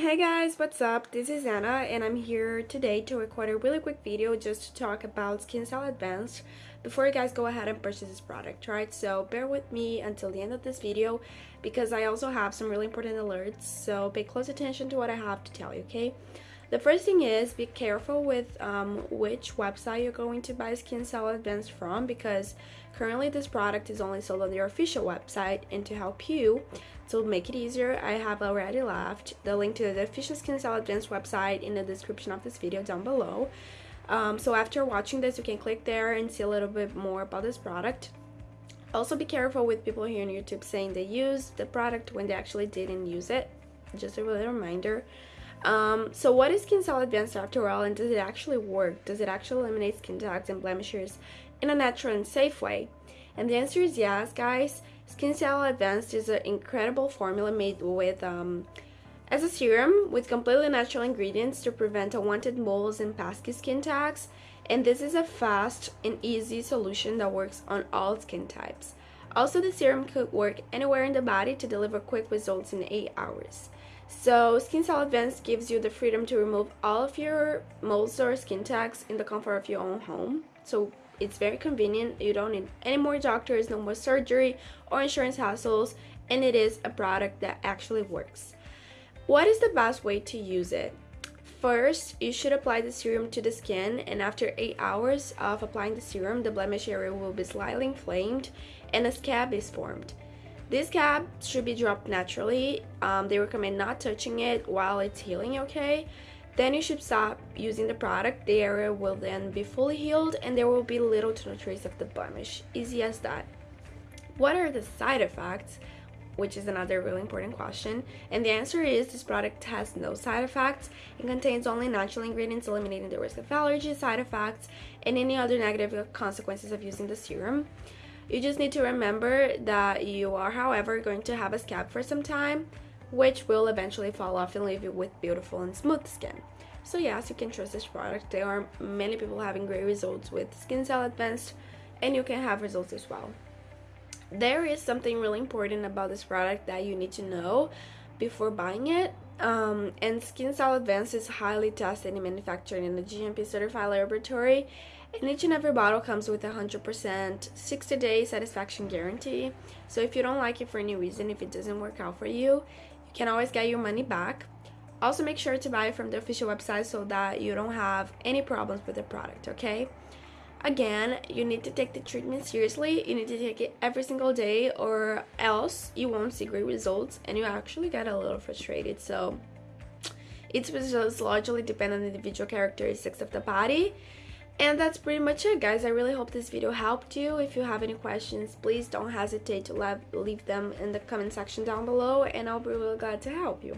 Hey guys, what's up? This is Anna and I'm here today to record a really quick video just to talk about Skin Cell Advanced before you guys go ahead and purchase this product, right? So bear with me until the end of this video because I also have some really important alerts, so pay close attention to what I have to tell you, okay? The first thing is be careful with um, which website you're going to buy Skin Cell Advanced from because currently this product is only sold on their official website and to help you to make it easier I have already left the link to the official Skin Cell Advanced website in the description of this video down below. Um, so after watching this you can click there and see a little bit more about this product. Also be careful with people here on YouTube saying they used the product when they actually didn't use it. Just a little reminder. Um, so what is Skin Cell Advanced after all and does it actually work? Does it actually eliminate skin tags and blemishes in a natural and safe way? And the answer is yes, guys. Skin Cell Advanced is an incredible formula made with um, as a serum with completely natural ingredients to prevent unwanted moles and pesky skin tags. And this is a fast and easy solution that works on all skin types. Also, the serum could work anywhere in the body to deliver quick results in 8 hours. So Skin Cell Advanced gives you the freedom to remove all of your moles or skin tags in the comfort of your own home. So it's very convenient. You don't need any more doctors, no more surgery or insurance hassles, and it is a product that actually works. What is the best way to use it? First, you should apply the serum to the skin and after 8 hours of applying the serum, the blemish area will be slightly inflamed and a scab is formed. This scab should be dropped naturally. Um, they recommend not touching it while it's healing, okay? Then you should stop using the product. The area will then be fully healed and there will be little to no trace of the blemish. Easy as that. What are the side effects? Which is another really important question. And the answer is this product has no side effects. It contains only natural ingredients eliminating the risk of allergy, side effects, and any other negative consequences of using the serum. You just need to remember that you are, however, going to have a scab for some time, which will eventually fall off and leave you with beautiful and smooth skin. So yes, you can trust this product. There are many people having great results with Skin Cell Advanced, and you can have results as well. There is something really important about this product that you need to know before buying it. Um, and Skin Cell Advanced is highly tested and manufactured in a GMP certified laboratory and each and every bottle comes with a 100% 60 day satisfaction guarantee. So if you don't like it for any reason, if it doesn't work out for you, you can always get your money back. Also make sure to buy it from the official website so that you don't have any problems with the product, okay? Again, you need to take the treatment seriously. You need to take it every single day or else you won't see great results and you actually get a little frustrated. So its results largely depend on the individual characteristics of the body and that's pretty much it guys i really hope this video helped you if you have any questions please don't hesitate to leave them in the comment section down below and i'll be really glad to help you